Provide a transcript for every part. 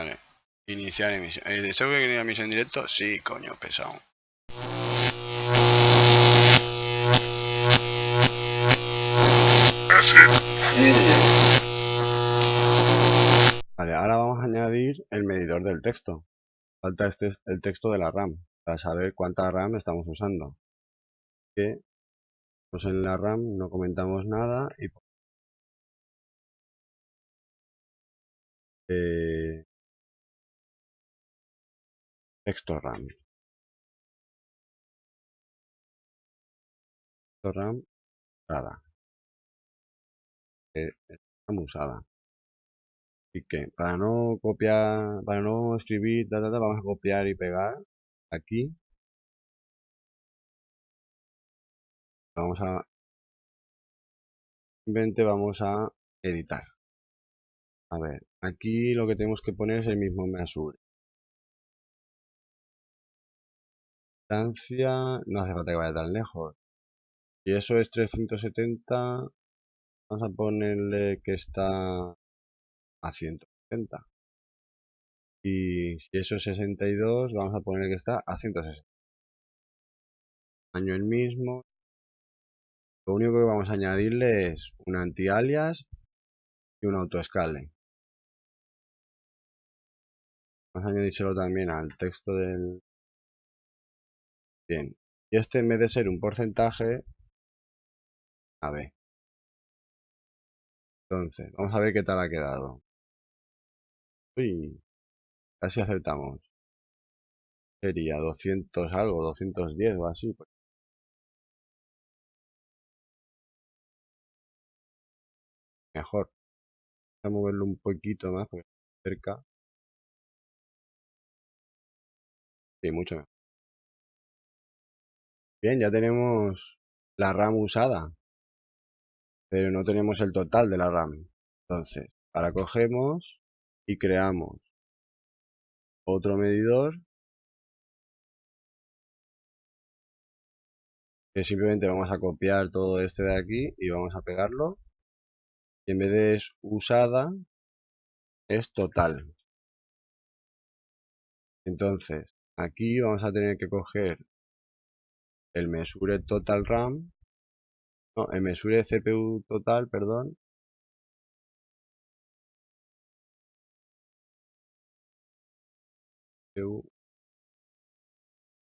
Vale. Iniciar emisión. ¿Eh, ¿Deseo que quería emisión en directo? Sí, coño, pesado. Vale, ahora vamos a añadir el medidor del texto. Falta este el texto de la RAM, para saber cuánta RAM estamos usando. Que pues en la RAM no comentamos nada y eh, texto RAM. Texto RAM usada. Eh, RAM usada. Así que para no copiar, para no escribir, vamos a copiar y pegar aquí. Vamos a simplemente vamos a editar. A ver, aquí lo que tenemos que poner es el mismo Mesure. No hace falta que vaya tan lejos. Y eso es 370, vamos a ponerle que está a 170. Y si eso es 62, vamos a poner que está a 160. Año el mismo. Lo único que vamos a añadirle es un anti-alias y un autoescale. Vamos a añadírselo también al texto del... Bien. Y este en vez de ser un porcentaje, a ver. Entonces, vamos a ver qué tal ha quedado. Uy, casi acertamos. Sería 200 algo, 210 o así. Pues. Mejor. Vamos a moverlo un poquito más porque cerca. Sí, mucho mejor. Bien, ya tenemos la RAM usada. Pero no tenemos el total de la RAM. Entonces, ahora cogemos y creamos otro medidor que simplemente vamos a copiar todo este de aquí y vamos a pegarlo y en vez de es usada es total entonces aquí vamos a tener que coger el mesure total RAM no, el mesure CPU total, perdón.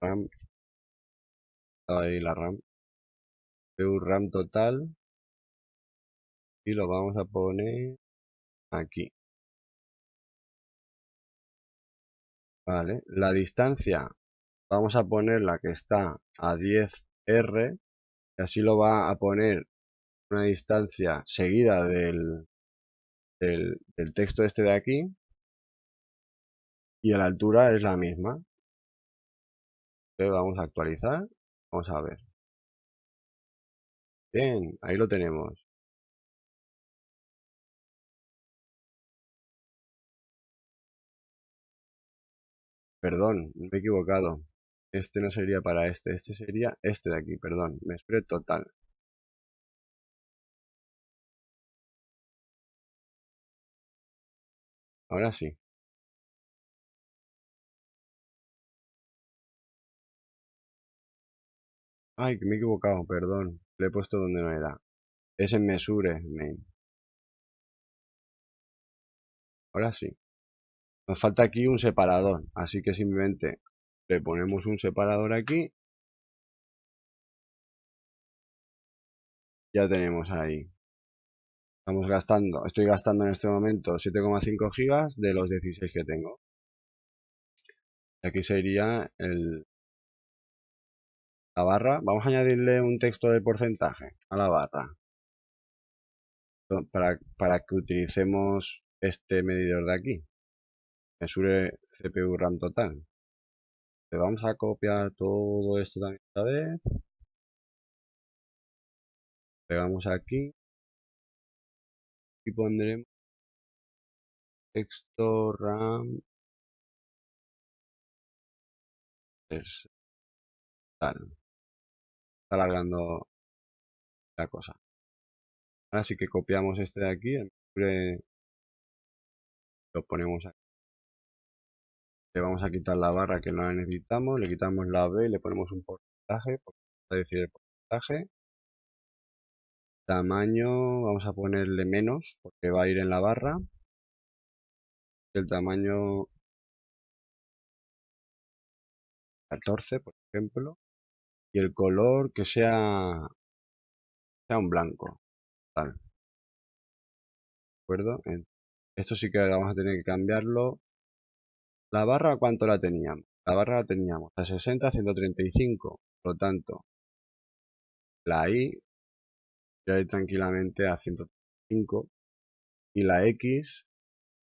RAM ahí la RAM. CPU RAM total. Y lo vamos a poner aquí. Vale la distancia vamos a poner la que está a 10R y así lo va a poner una distancia seguida del, del, texto este de aquí y la altura es la misma. vamos a actualizar, vamos a ver. Bien, ahí lo tenemos. Perdón, me he equivocado. Este no sería para este, este sería este de aquí, perdón. Me esperé total. Ahora sí. Ay, que me he equivocado, perdón. Le he puesto donde no era. Es en Mesure, main. Ahora sí. Nos falta aquí un separador, así que simplemente le ponemos un separador aquí. Ya tenemos ahí. Estamos gastando, estoy gastando en este momento 7,5 gigas de los 16 que tengo. Aquí sería el, la barra. Vamos a añadirle un texto de porcentaje a la barra. Para, para que utilicemos este medidor de aquí. Mesure CPU RAM total. Le vamos a copiar todo esto también esta vez. Pegamos aquí. Y pondremos texto RAM tal. Está alargando la cosa. Ahora sí que copiamos este de aquí, lo ponemos aquí. Le vamos a quitar la barra que no la necesitamos, le quitamos la B y le ponemos un porcentaje, a decir el porcentaje. Tamaño, vamos a ponerle menos, porque va a ir en la barra. El tamaño 14, por ejemplo. Y el color que sea, sea un blanco. Tal. ¿De acuerdo? Esto sí que vamos a tener que cambiarlo. La barra, ¿cuánto la teníamos? La barra la teníamos a 60, 135. Por lo tanto, la voy ir tranquilamente a 135. Y la X,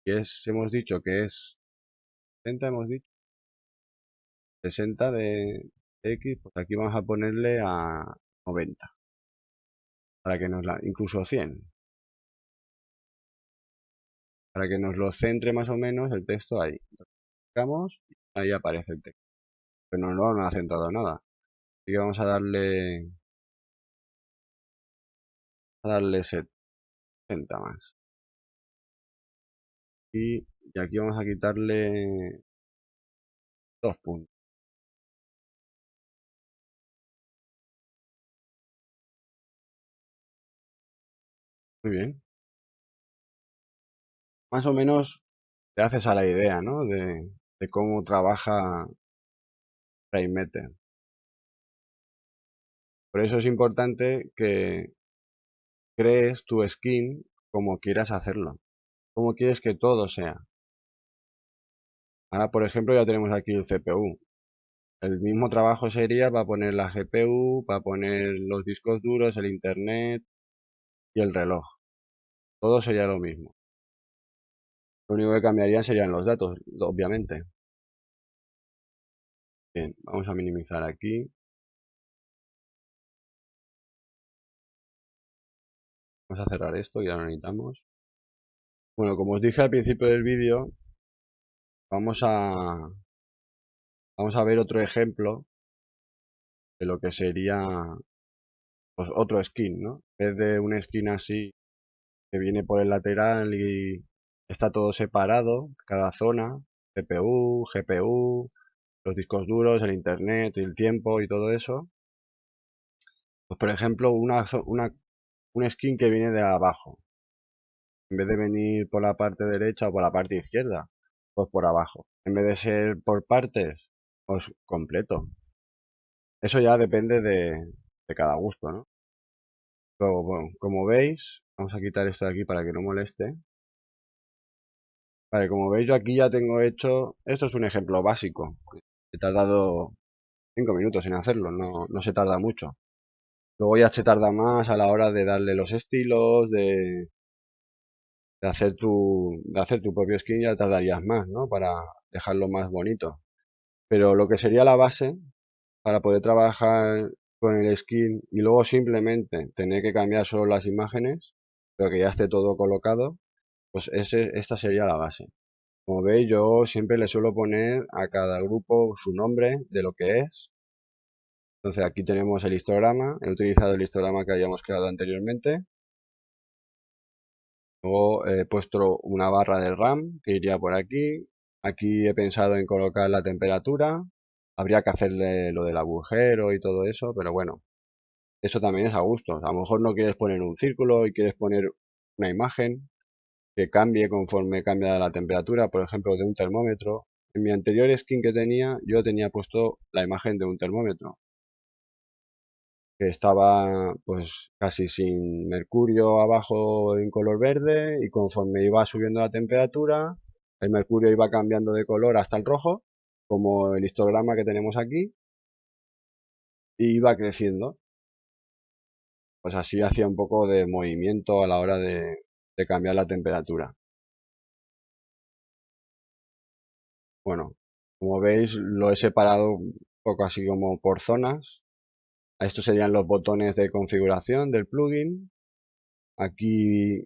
que es, hemos dicho que es 60, hemos dicho. 60 de X, pues aquí vamos a ponerle a 90. Para que nos la, incluso 100 para que nos lo centre más o menos el texto ahí. Ahí aparece el texto. Pero no lo han acentuado nada. Así que vamos a darle a darle 70 más. Y, y aquí vamos a quitarle dos puntos. Muy bien más o menos te haces a la idea, ¿no? De, cómo trabaja Rainmeter. Por eso es importante que crees tu skin como quieras hacerlo. Como quieres que todo sea. Ahora, por ejemplo, ya tenemos aquí el CPU. El mismo trabajo sería para poner la GPU, para poner los discos duros, el internet y el reloj. Todo sería lo mismo. Lo único que cambiarían serían los datos, obviamente. Bien, vamos a minimizar aquí. Vamos a cerrar esto, ya lo necesitamos. Bueno, como os dije al principio del vídeo, vamos a, vamos a ver otro ejemplo de lo que sería pues, otro skin, ¿no? En vez de un skin así que viene por el lateral y Está todo separado, cada zona, CPU, GPU, los discos duros, el internet, el tiempo y todo eso. Pues por ejemplo, una, una, un skin que viene de abajo. En vez de venir por la parte derecha o por la parte izquierda, pues por abajo. En vez de ser por partes, pues completo. Eso ya depende de, de cada gusto, ¿no? Pero bueno, como veis, vamos a quitar esto de aquí para que no moleste. Vale, como veis yo aquí ya tengo hecho, esto es un ejemplo básico. He tardado 5 minutos en hacerlo, no, no se tarda mucho. Luego ya se tarda más a la hora de darle los estilos, de, de, hacer, tu, de hacer tu propio skin ya tardarías más, ¿no? Para dejarlo más bonito. Pero lo que sería la base, para poder trabajar con el skin y luego simplemente tener que cambiar solo las imágenes, pero que ya esté todo colocado, pues esta sería la base. Como veis, yo siempre le suelo poner a cada grupo su nombre de lo que es. Entonces aquí tenemos el histograma. He utilizado el histograma que habíamos creado anteriormente. Luego he puesto una barra de RAM que iría por aquí. Aquí he pensado en colocar la temperatura. Habría que hacerle lo del agujero y todo eso, pero bueno, eso también es a gusto. A lo mejor no quieres poner un círculo y quieres poner una imagen, que cambie conforme cambia la temperatura, por ejemplo, de un termómetro. En mi anterior skin que tenía, yo tenía puesto la imagen de un termómetro. Que estaba pues casi sin mercurio abajo en color verde y conforme iba subiendo la temperatura, el mercurio iba cambiando de color hasta el rojo, como el histograma que tenemos aquí, y iba creciendo. Pues así hacía un poco de movimiento a la hora de, cambiar la temperatura. Bueno, como veis lo he separado un poco así como por zonas. Estos serían los botones de configuración del plugin. Aquí,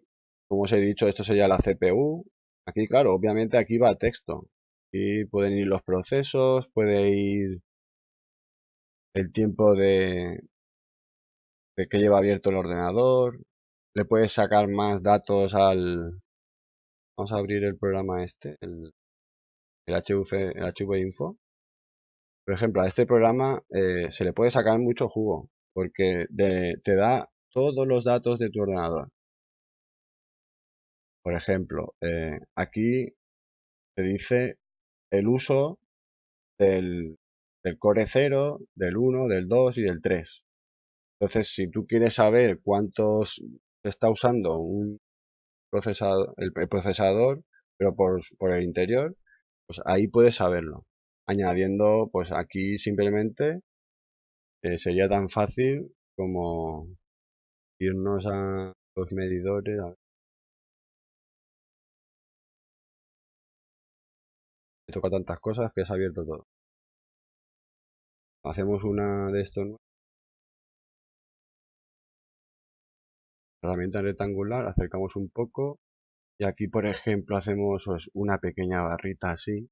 como os he dicho, esto sería la CPU. Aquí, claro, obviamente aquí va texto. y pueden ir los procesos, puede ir el tiempo de, de que lleva abierto el ordenador, le puedes sacar más datos al... Vamos a abrir el programa este, el el, HV, el HV Info. Por ejemplo, a este programa eh, se le puede sacar mucho jugo, porque te da todos los datos de tu ordenador. Por ejemplo, eh, aquí te dice el uso del, del core 0, del 1, del 2 y del 3. Entonces, si tú quieres saber cuántos está usando un procesador, el, procesador, pero por, por, el interior, pues ahí puedes saberlo. Añadiendo, pues aquí simplemente eh, sería tan fácil como irnos a los medidores. Me toca tantas cosas que ha abierto todo. Hacemos una de estos herramienta rectangular, acercamos un poco y aquí por ejemplo hacemos pues, una pequeña barrita así.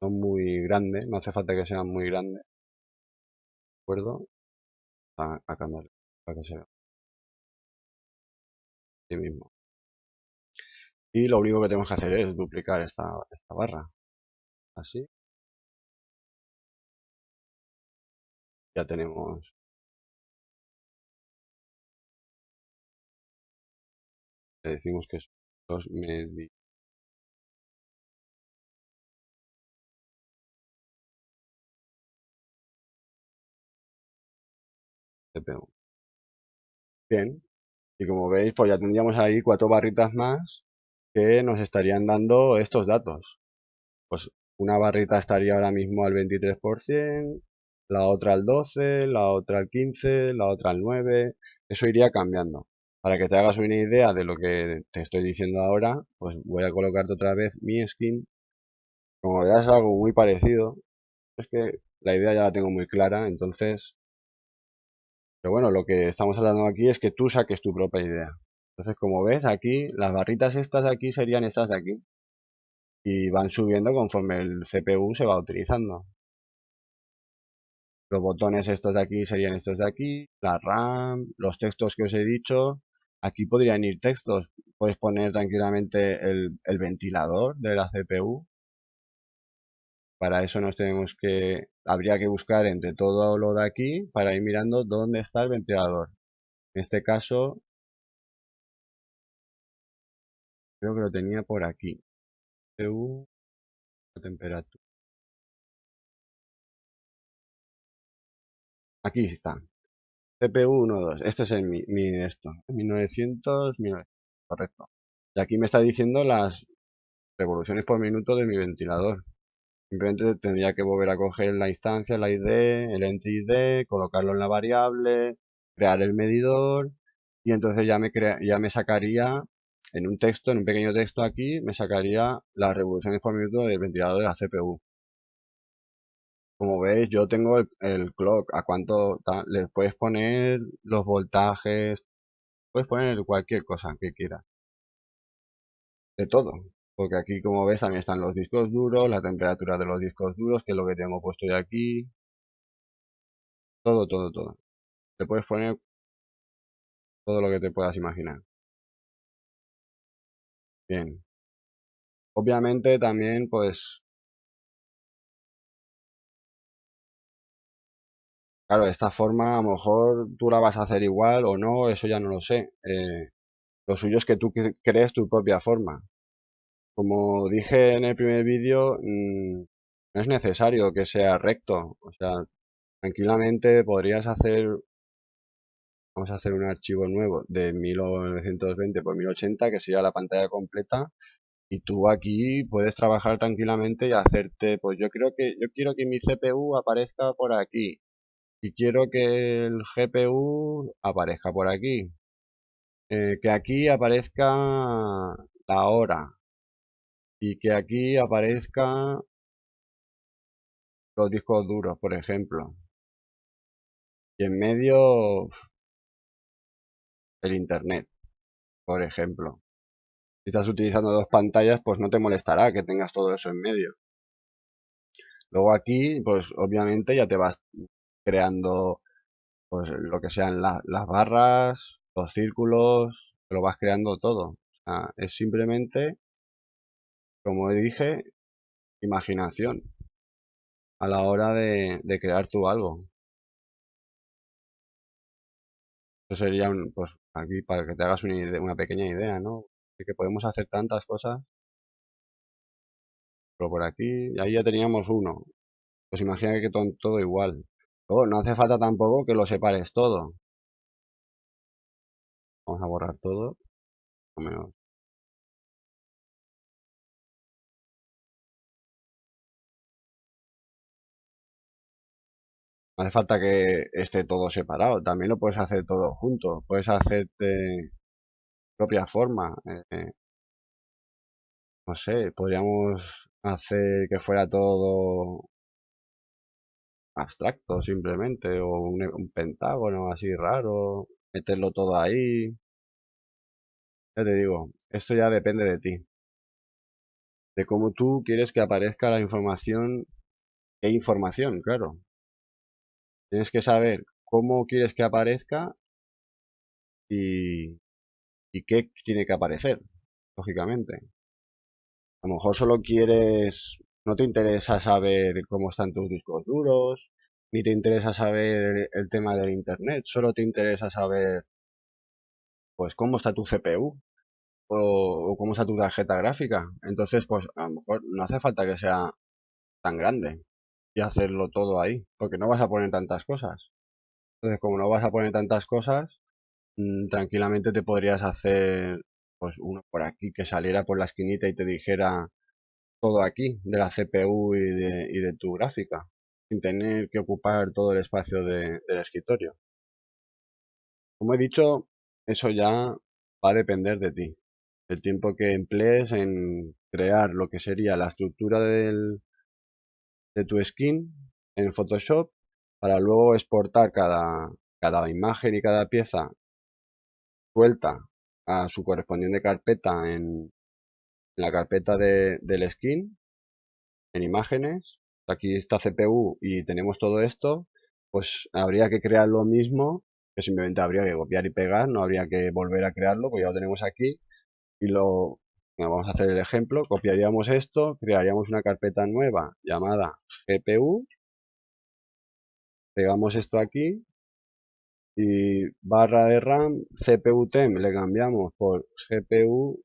No muy grande, no hace falta que sean muy grandes ¿de acuerdo? a, cambiar para que se vea. Mismo. Y lo único que tenemos que hacer es duplicar esta, esta barra. Así. Ya tenemos le decimos que es los medi CPU. Bien, y como veis, pues ya tendríamos ahí cuatro barritas más que nos estarían dando estos datos. Pues una barrita estaría ahora mismo al 23%, la otra al 12, la otra al 15, la otra al 9, eso iría cambiando. Para que te hagas una idea de lo que te estoy diciendo ahora, pues voy a colocarte otra vez mi skin. Como veas es algo muy parecido, es que la idea ya la tengo muy clara, entonces... Pero bueno, lo que estamos hablando aquí es que tú saques tu propia idea. Entonces, como ves, aquí, las barritas estas de aquí serían estas de aquí. Y van subiendo conforme el CPU se va utilizando. Los botones estos de aquí serían estos de aquí, la RAM, los textos que os he dicho, Aquí podrían ir textos. Puedes poner tranquilamente el, ventilador de la CPU. Para eso nos tenemos que... Habría que buscar entre todo lo de aquí para ir mirando dónde está el ventilador. En este caso... Creo que lo tenía por aquí. CPU... temperatura. Aquí está. CPU 1.2. Este es el, mi, mi esto. 1900, 1900. Correcto. Y aquí me está diciendo las revoluciones por minuto de mi ventilador. Simplemente tendría que volver a coger la instancia, la ID, el entry ID, colocarlo en la variable, crear el medidor y entonces ya me, crea, ya me sacaría en un texto, en un pequeño texto aquí, me sacaría las revoluciones por minuto del ventilador de la CPU. Como veis, yo tengo el, clock, a cuánto le puedes poner los voltajes, puedes poner cualquier cosa que quieras. De todo. Porque aquí, como ves, también están los discos duros, la temperatura de los discos duros, que es lo que tengo puesto yo aquí. Todo, todo, todo. Te puedes poner todo lo que te puedas imaginar. Bien. Obviamente también, pues, Claro, esta forma a lo mejor tú la vas a hacer igual o no, eso ya no lo sé. Eh, lo suyo es que tú crees tu propia forma. Como dije en el primer vídeo, mm, no es necesario que sea recto. O sea, tranquilamente podrías hacer, vamos a hacer un archivo nuevo de 1920 por 1080, que sería la pantalla completa. Y tú aquí puedes trabajar tranquilamente y hacerte, pues yo creo que, yo quiero que mi CPU aparezca por aquí y quiero que el GPU aparezca por aquí. Eh, que aquí aparezca la hora. Y que aquí aparezca los discos duros, por ejemplo. Y en medio el internet, por ejemplo. Si estás utilizando dos pantallas, pues no te molestará que tengas todo eso en medio. Luego aquí, pues obviamente ya te vas creando pues lo que sean las barras, los círculos, lo vas creando todo. es simplemente como dije, imaginación a la hora de, crear tú algo. Eso sería, un, pues, aquí para que te hagas una, una pequeña idea, ¿no? De que podemos hacer tantas cosas. Pero por aquí, ahí ya teníamos uno. Pues imagina que todo, todo igual. Luego, no hace falta tampoco que lo separes todo. Vamos a borrar todo. No hace falta que esté todo separado. También lo puedes hacer todo junto. Puedes hacerte propia forma. Eh, no sé, podríamos hacer que fuera todo abstracto simplemente o un, pentágono así raro, meterlo todo ahí. Ya te digo, esto ya depende de ti. De cómo tú quieres que aparezca la información. ¿Qué información? Claro. Tienes que saber cómo quieres que aparezca y, y qué tiene que aparecer, lógicamente. A lo mejor solo quieres, no te interesa saber cómo están tus discos duros, ni te interesa saber el tema del internet, solo te interesa saber pues cómo está tu CPU o, cómo está tu tarjeta gráfica. Entonces, pues a lo mejor no hace falta que sea tan grande y hacerlo todo ahí, porque no vas a poner tantas cosas. Entonces, como no vas a poner tantas cosas, mm, tranquilamente te podrías hacer pues uno por aquí que saliera por la esquinita y te dijera todo aquí de la CPU y de, y de tu gráfica sin tener que ocupar todo el espacio del escritorio. Como he dicho, eso ya va a depender de ti. El tiempo que emplees en crear lo que sería la estructura del, de tu skin en Photoshop para luego exportar cada, cada imagen y cada pieza suelta a su correspondiente carpeta en la carpeta de, del skin, en imágenes. Aquí está CPU y tenemos todo esto, pues habría que crear lo mismo, que simplemente habría que copiar y pegar, no habría que volver a crearlo, pues ya lo tenemos aquí. Y lo, vamos a hacer el ejemplo, copiaríamos esto, crearíamos una carpeta nueva llamada GPU, pegamos esto aquí y barra de RAM CPU TEM le cambiamos por GPU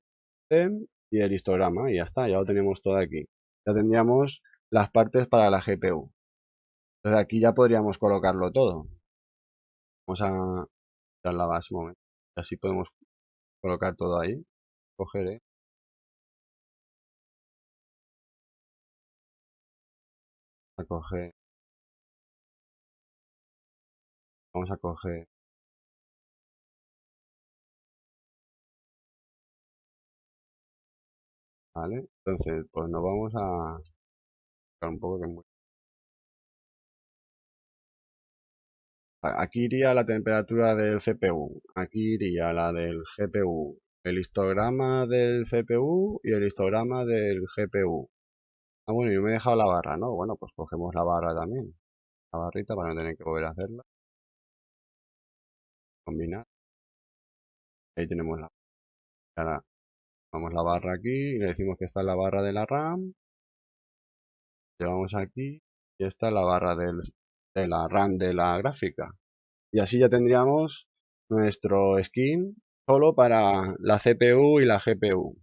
TEM y el histograma y ya está, ya lo tenemos todo aquí. Ya tendríamos las partes para la GPU. Entonces aquí ya podríamos colocarlo todo. Vamos a dar la base un momento. Así podemos colocar todo ahí. Cogeré. A coger. Vamos a coger Entonces, pues nos vamos a un poco Aquí iría la temperatura del CPU, aquí iría la del GPU, el histograma del CPU y el histograma del GPU. Ah, bueno, yo me he dejado la barra, ¿no? Bueno, pues cogemos la barra también, la barrita para no tener que volver a hacerla. Combinar. Ahí tenemos la... Ahora, vamos la barra aquí y le decimos que está en la barra de la RAM llevamos aquí y esta es la barra del, de la RAM de la gráfica. Y así ya tendríamos nuestro skin solo para la CPU y la GPU.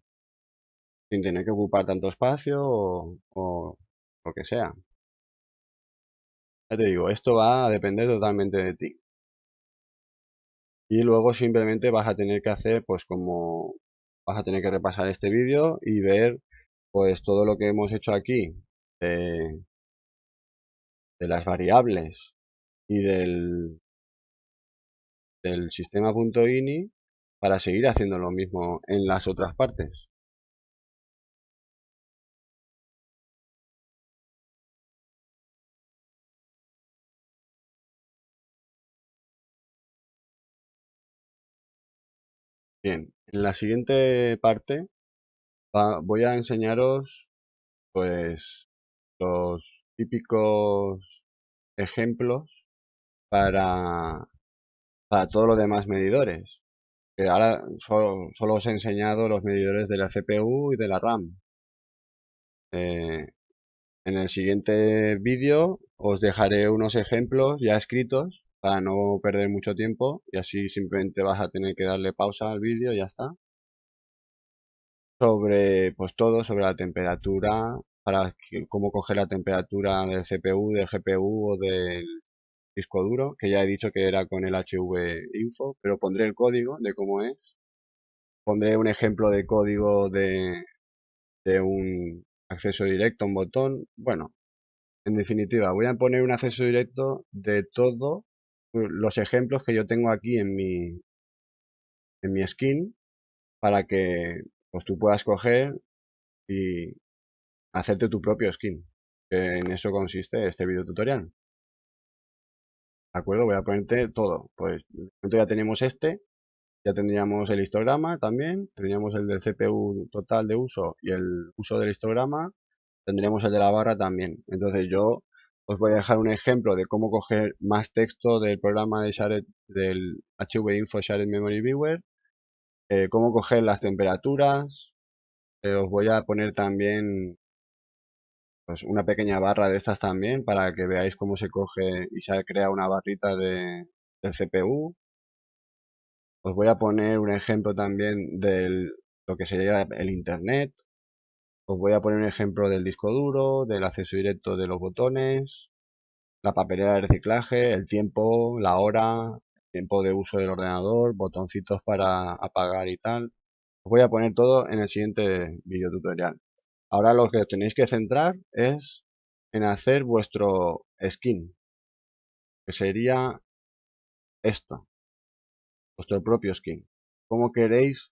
Sin tener que ocupar tanto espacio o, o lo que sea. Ya te digo, esto va a depender totalmente de ti. Y luego simplemente vas a tener que hacer pues como vas a tener que repasar este vídeo y ver pues todo lo que hemos hecho aquí de, las variables y del, del sistema .ini para seguir haciendo lo mismo en las otras partes. Bien, en la siguiente parte voy a enseñaros pues los típicos ejemplos para, para todos los demás medidores. Que ahora solo, os he enseñado los medidores de la CPU y de la RAM. eh, en el siguiente vídeo os dejaré unos ejemplos ya escritos para no perder mucho tiempo y así simplemente vas a tener que darle pausa al vídeo y ya está. Sobre pues todo, sobre la temperatura, para cómo coger la temperatura del CPU, del GPU o del disco duro, que ya he dicho que era con el HV Info, pero pondré el código de cómo es. Pondré un ejemplo de código de, de un acceso directo un botón. Bueno, en definitiva, voy a poner un acceso directo de todos los ejemplos que yo tengo aquí en mi, en mi skin para que pues, tú puedas coger y hacerte tu propio skin. En eso consiste este video tutorial. ¿De acuerdo? Voy a ponerte todo. Pues ya tenemos este, ya tendríamos el histograma también, tendríamos el del CPU total de uso y el uso del histograma, tendríamos el de la barra también. Entonces yo os voy a dejar un ejemplo de cómo coger más texto del programa de Shared, del HV Info Shared Memory Viewer, eh, cómo coger las temperaturas, eh, os voy a poner también pues, una pequeña barra de estas también para que veáis cómo se coge y se crea una barrita de, del CPU. Os voy a poner un ejemplo también de lo que sería el Internet. Os voy a poner un ejemplo del disco duro, del acceso directo de los botones, la papelera de reciclaje, el tiempo, la hora, tiempo de uso del ordenador, botoncitos para apagar y tal. Os voy a poner todo en el siguiente video tutorial. Ahora lo que tenéis que centrar es en hacer vuestro skin, que sería esto, vuestro propio skin. ¿Cómo queréis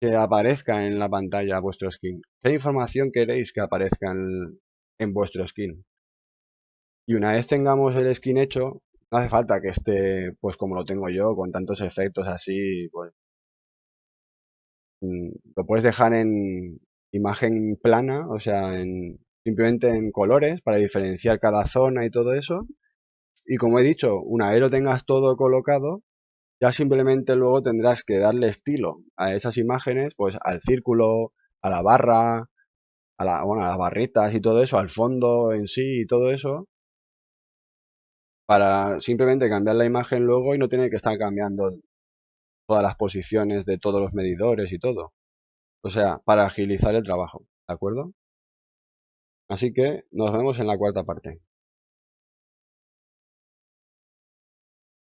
que aparezca en la pantalla vuestro skin? ¿Qué información queréis que aparezca en, en vuestro skin? Y una vez tengamos el skin hecho, no hace falta que esté pues como lo tengo yo, con tantos efectos así, pues mm, lo puedes dejar en imagen plana, o sea, en, simplemente en colores para diferenciar cada zona y todo eso. Y como he dicho, una vez lo tengas todo colocado, ya simplemente luego tendrás que darle estilo a esas imágenes, pues al círculo, a la barra, a, la, las barritas y todo eso, al fondo en sí y todo eso, para simplemente cambiar la imagen luego y no tener que estar cambiando todas las posiciones de todos los medidores y todo. O sea, para agilizar el trabajo, ¿de acuerdo? Así que nos vemos en la cuarta parte.